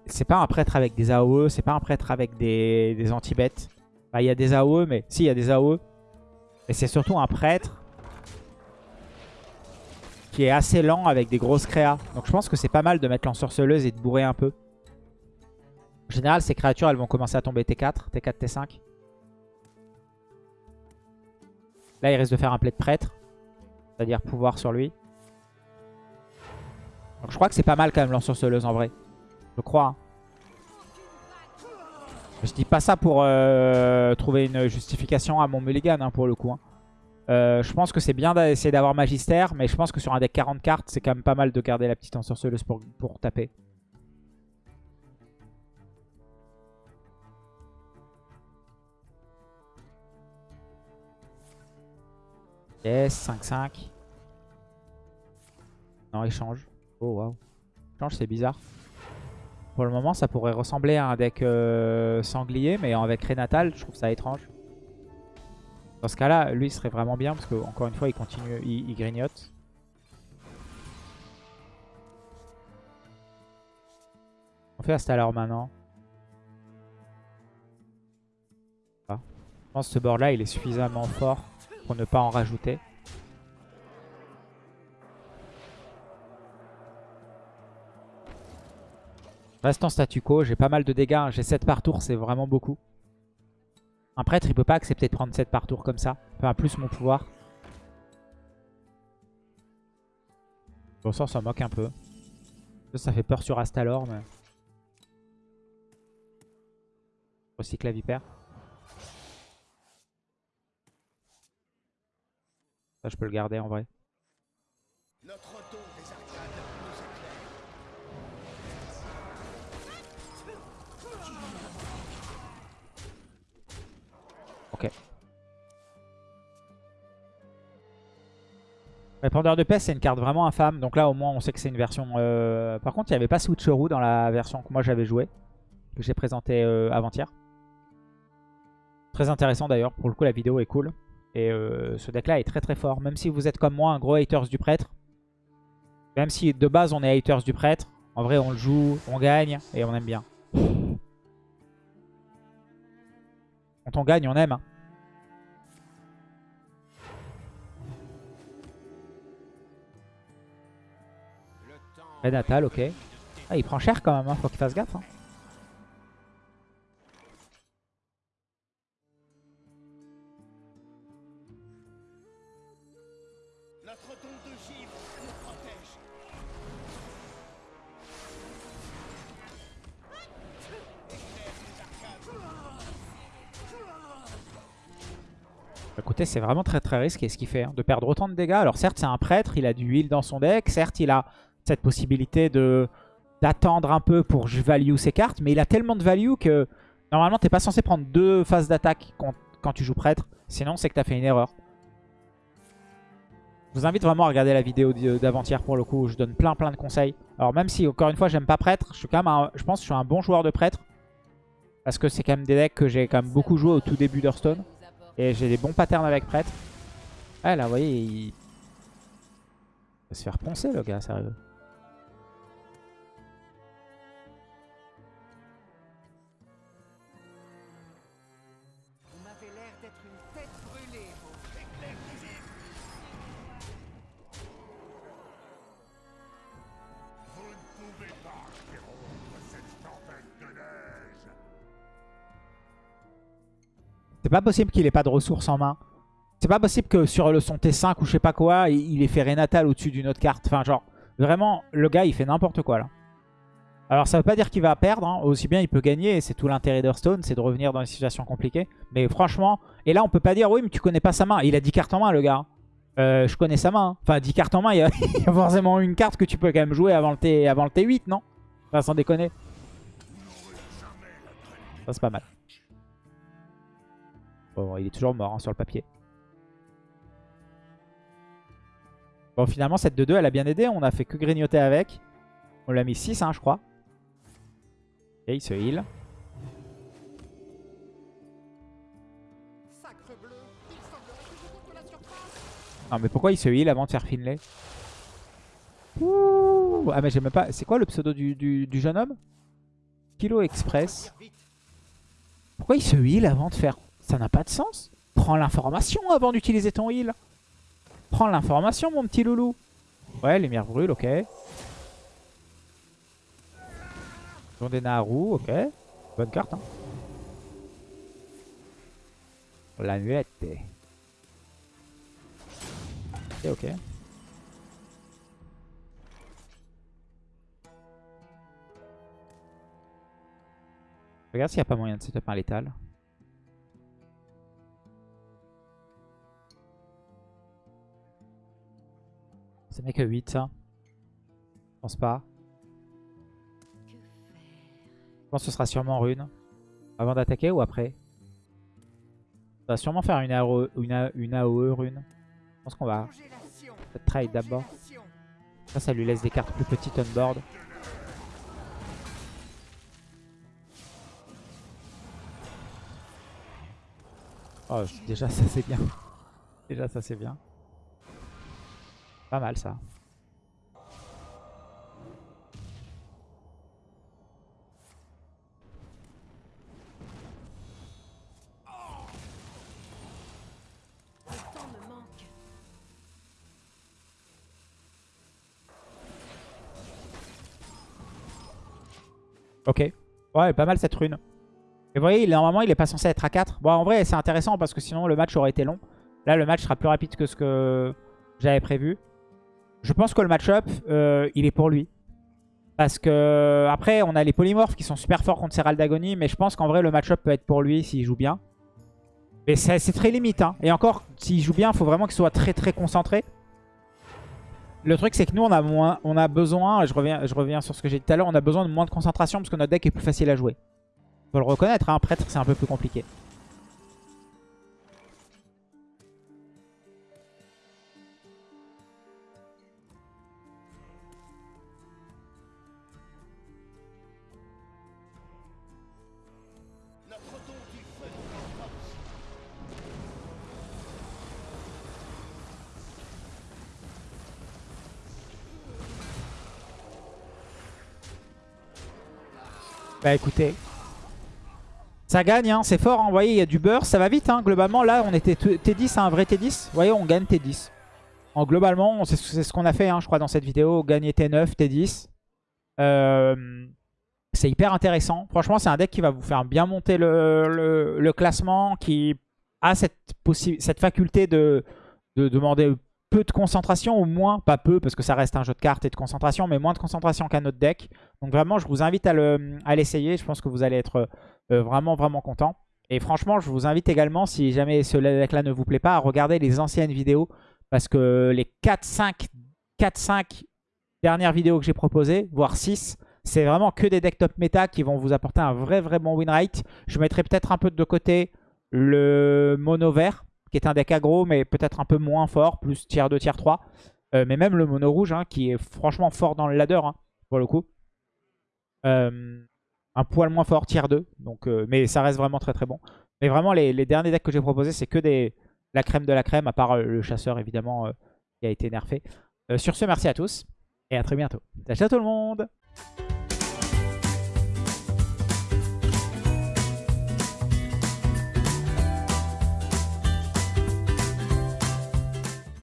c'est pas un prêtre avec des AOE, c'est pas un prêtre avec des, des anti-bêtes. Bah, il y a des AOE, mais... Si, il y a des AOE. Mais c'est surtout un prêtre qui est assez lent avec des grosses créas. Donc je pense que c'est pas mal de mettre l'ensorceleuse et de bourrer un peu. En général, ces créatures, elles vont commencer à tomber T4, T4, T5. Là, il risque de faire un play de prêtre. C'est-à-dire pouvoir sur lui. Donc je crois que c'est pas mal quand même l'ensorceleuse en vrai. Je crois. hein. Je dis pas ça pour euh, trouver une justification à mon mulligan hein, pour le coup. hein. Euh, je pense que c'est bien d'essayer d'avoir Magister, mais je pense que sur un deck 40 cartes, c'est quand même pas mal de garder la petite ensorceleuse pour, pour taper. Yes, 5-5. Non, il change. Oh, waouh. Change, c'est bizarre. Pour le moment, ça pourrait ressembler à un deck euh, sanglier, mais avec Renatal, je trouve ça étrange. Dans ce cas-là, lui, il serait vraiment bien, parce que encore une fois, il continue, il, grignote. On fait Astalor maintenant. Ah. Je pense que ce board-là, il est suffisamment fort pour ne pas en rajouter. Reste en statu quo, j'ai pas mal de dégâts, hein. j'ai 7 par tour, c'est vraiment beaucoup. Un prêtre, il peut pas accepter de prendre 7 par tour comme ça. Enfin, plus mon pouvoir. Bon, ça, ça moque un peu. Ça, fait peur sur Astalor, mais... Recycle la vipère. Ça, je peux le garder en vrai. Répandeur de peste, c'est une carte vraiment infâme. Donc là, au moins, on sait que c'est une version... euh, Par contre, il n'y avait pas Switcheroo dans la version que moi j'avais joué. Que j'ai présenté euh, avant-hier. Très intéressant d'ailleurs. Pour le coup, la vidéo est cool. Et euh, ce deck-là est très très fort. Même si vous êtes comme moi un gros haters du prêtre. Même si de base, on est haters du prêtre. En vrai, on le joue, on gagne et on aime bien. Quand on gagne, on aime. hein. Red Natal, ok. Ah, il prend cher quand même, hein. faut qu'il fasse gaffe. hein. Écoutez, c'est vraiment très très risqué ce qu'il fait, hein, de perdre autant de dégâts. Alors certes, c'est un prêtre, il a du heal dans son deck. Certes, il a cette possibilité de d'attendre un peu pour value ses cartes. Mais il a tellement de value que normalement, t'es pas censé prendre deux phases d'attaque quand, tu joues prêtre. Sinon, c'est que t'as fait une erreur. Je vous invite vraiment à regarder la vidéo d'avant-hier pour le coup. où Je donne plein plein de conseils. Alors même si, encore une fois, j'aime pas prêtre, je suis quand même je pense que je suis un bon joueur de prêtre. Parce que c'est quand même des decks que j'ai quand même beaucoup joué au tout début d'Hearthstone. Et j'ai des bons patterns avec prêtre. Ah là, vous voyez, il... il va se faire poncer le gars, sérieux. Pas possible qu'il ait pas de ressources en main. C'est pas possible que sur son T5 ou je sais pas quoi, il, ait fait Renatal au-dessus d'une autre carte. Enfin, genre, vraiment, le gars, il fait n'importe quoi là. Alors, ça veut pas dire qu'il va perdre. hein. Aussi bien, il peut gagner. C'est tout l'intérêt d'Hearthstone, c'est de revenir dans des situations compliquées. Mais franchement, et là, on peut pas dire, oui, mais tu connais pas sa main. Il a 10 cartes en main, le gars. Euh, je connais sa main. Enfin, 10 cartes en main, il y, a, il y a forcément une carte que tu peux quand même jouer avant le, T, avant le T8, non? Enfin, sans déconner. Ça, c'est pas mal. Bon, il est toujours mort hein, sur le papier. Bon, finalement, cette 2-2, elle a bien aidé. On a fait que grignoter avec. On l'a mis 6, hein, je crois. Et il se heal. Non, mais pourquoi il se heal avant de faire Finlay? Ouh Ah, mais j'ai même pas... C'est quoi le pseudo du, du- du jeune homme? Kilo Express. Pourquoi il se heal avant de faire... Ça n'a pas de sens. Prends l'information avant d'utiliser ton heal. Prends l'information, mon petit loulou. Ouais, lumière brûle, ok. Don des Naru, ok. Bonne carte, hein. La nuette. Ok, ok. Regarde s'il n'y a pas moyen de setup un létal. Ça n'est que 8 ça. Je pense pas. Je pense que ce sera sûrement rune. Avant d'attaquer ou après? On va sûrement faire une, AOE, AOE rune. Je pense qu'on va trade d'abord. Ça, ça lui laisse des cartes plus petites on board. Oh, déjà ça c'est bien. Déjà ça c'est bien. Pas mal ça. Ok. Ouais, pas mal cette rune. Et vous voyez, normalement, il est pas censé être à 4. Bon, en vrai, c'est intéressant parce que sinon, le match aurait été long. Là, le match sera plus rapide que ce que j'avais prévu. Je pense que le match-up, euh, il est pour lui. Parce que, après, on a les polymorphes qui sont super forts contre Serral d'Agonie. Mais je pense qu'en vrai, le match-up peut être pour lui s'il joue bien. Mais c'est très limite. hein. Et encore, s'il joue bien, il faut vraiment qu'il soit très très concentré. Le truc, c'est que nous, on a, moins, on a besoin, je reviens, je reviens sur ce que j'ai dit tout à l'heure, on a besoin de moins de concentration parce que notre deck est plus facile à jouer. Faut le reconnaître, un prêtre, c'est un peu plus compliqué. Bah écoutez, ça gagne, hein, c'est fort, hein. vous voyez, il y a du beurre, ça va vite. Hein. Globalement, là, on était t- T10 à un vrai T10. Vous voyez, on gagne T10. En globalement, c'est ce qu'on a fait, hein, je crois, dans cette vidéo. Gagner T9, T10. Euh, c'est hyper intéressant. Franchement, c'est un deck qui va vous faire bien monter le, le- classement, qui a cette, cette faculté de, de demander peu de concentration ou moins, pas peu parce que ça reste un jeu de cartes et de concentration, mais moins de concentration qu'un autre deck. Donc vraiment, je vous invite à le- à l'essayer. Je pense que vous allez être euh, vraiment, vraiment content. Et franchement, je vous invite également, si jamais ce deck-là ne vous plaît pas, à regarder les anciennes vidéos. Parce que les 4-5 4-5 dernières vidéos que j'ai proposées, voire 6, c'est vraiment que des decks top méta qui vont vous apporter un vrai, vrai bon win rate. Je mettrai peut-être un peu de côté le mono vert, qui est un deck aggro, mais peut-être un peu moins fort, plus tier 2, tier 3. Euh, mais même le mono rouge, hein, qui est franchement fort dans le ladder, hein, pour le coup. Euh, un poil moins fort, tier 2. Donc, euh, mais ça reste vraiment très très bon. Mais vraiment, les, derniers decks que j'ai proposés, c'est que des, la crème de la crème, à part le chasseur, évidemment, qui a été nerfé. Sur ce, merci à tous, et à très bientôt. Ciao tout le monde